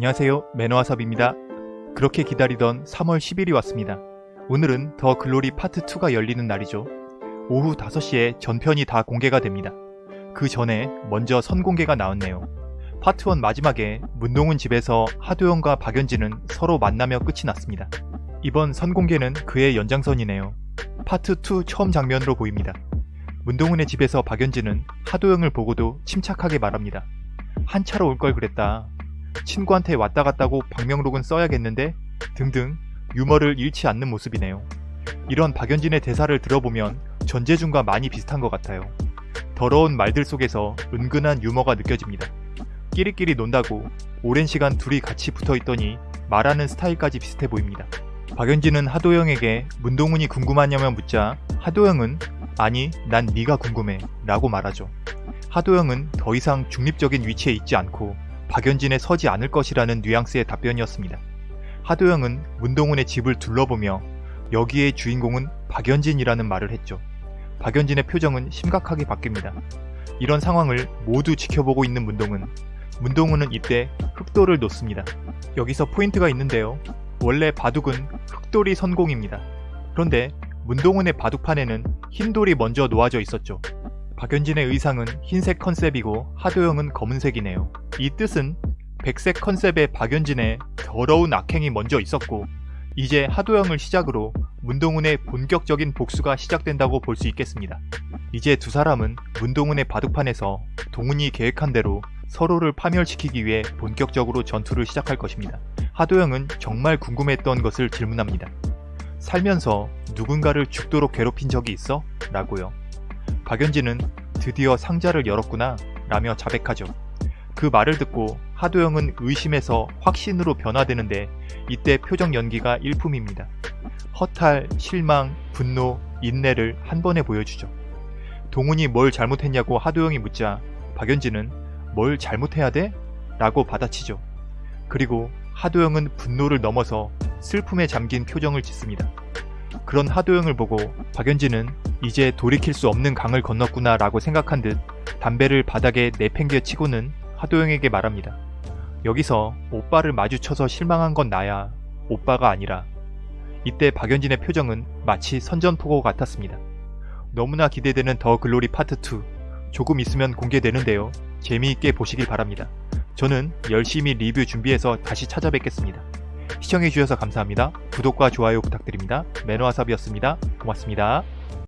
안녕하세요 매너와삽입니다. 그렇게 기다리던 3월 10일이 왔습니다. 오늘은 더 글로리 파트 2가 열리는 날이죠. 오후 5시에 전편이 다 공개가 됩니다. 그 전에 먼저 선공개가 나왔네요. 파트 1 마지막에 문동은 집에서 하도영과 박연진은 서로 만나며 끝이 났습니다. 이번 선공개는 그의 연장선이네요. 파트 2 처음 장면으로 보입니다. 문동은의 집에서 박연진은 하도영을 보고도 침착하게 말합니다. 한차로 올 걸 그랬다. 친구한테 왔다 갔다고 방명록은 써야겠는데 등등 유머를 잃지 않는 모습이네요. 이런 박연진의 대사를 들어보면 전재준과 많이 비슷한 것 같아요. 더러운 말들 속에서 은근한 유머가 느껴집니다. 끼리끼리 논다고 오랜 시간 둘이 같이 붙어있더니 말하는 스타일까지 비슷해 보입니다. 박연진은 하도영에게 문동훈이 궁금하냐며 묻자 하도영은 아니 난 네가 궁금해 라고 말하죠. 하도영은 더 이상 중립적인 위치에 있지 않고 박연진에 서지 않을 것이라는 뉘앙스의 답변이었습니다. 하도영은 문동훈의 집을 둘러보며 여기의 주인공은 박연진이라는 말을 했죠. 박연진의 표정은 심각하게 바뀝니다. 이런 상황을 모두 지켜보고 있는 문동은 문동훈은 이때 흑돌을 놓습니다. 여기서 포인트가 있는데요. 원래 바둑은 흑돌이 선공입니다. 그런데 문동훈의 바둑판에는 흰돌이 먼저 놓아져 있었죠. 박연진의 의상은 흰색 컨셉이고 하도영은 검은색이네요. 이 뜻은 백색 컨셉의 박연진의 더러운 악행이 먼저 있었고 이제 하도영을 시작으로 문동훈의 본격적인 복수가 시작된다고 볼 수 있겠습니다. 이제 두 사람은 문동훈의 바둑판에서 동훈이 계획한 대로 서로를 파멸시키기 위해 본격적으로 전투를 시작할 것입니다. 하도영은 정말 궁금했던 것을 질문합니다. 살면서 누군가를 죽도록 괴롭힌 적이 있어? 라고요. 박연진은 드디어 상자를 열었구나 라며 자백하죠. 그 말을 듣고 하도영은 의심에서 확신으로 변화되는데 이때 표정 연기가 일품입니다. 허탈, 실망, 분노, 인내를 한 번에 보여주죠. 동훈이 뭘 잘못했냐고 하도영이 묻자 박연진은 뭘 잘못해야 돼? 라고 받아치죠. 그리고 하도영은 분노를 넘어서 슬픔에 잠긴 표정을 짓습니다. 그런 하도영을 보고 박연진은 이제 돌이킬 수 없는 강을 건넜구나 라고 생각한 듯 담배를 바닥에 내팽겨 치고는 하도영에게 말합니다. 여기서 오빠를 마주쳐서 실망한 건 나야 오빠가 아니라 이때 박연진의 표정은 마치 선전포고 같았습니다. 너무나 기대되는 더 글로리 파트 2 조금 있으면 공개되는데요. 재미있게 보시길 바랍니다. 저는 열심히 리뷰 준비해서 다시 찾아뵙겠습니다. 시청해주셔서 감사합니다. 구독과 좋아요 부탁드립니다. 매너와삽이었습니다. 고맙습니다.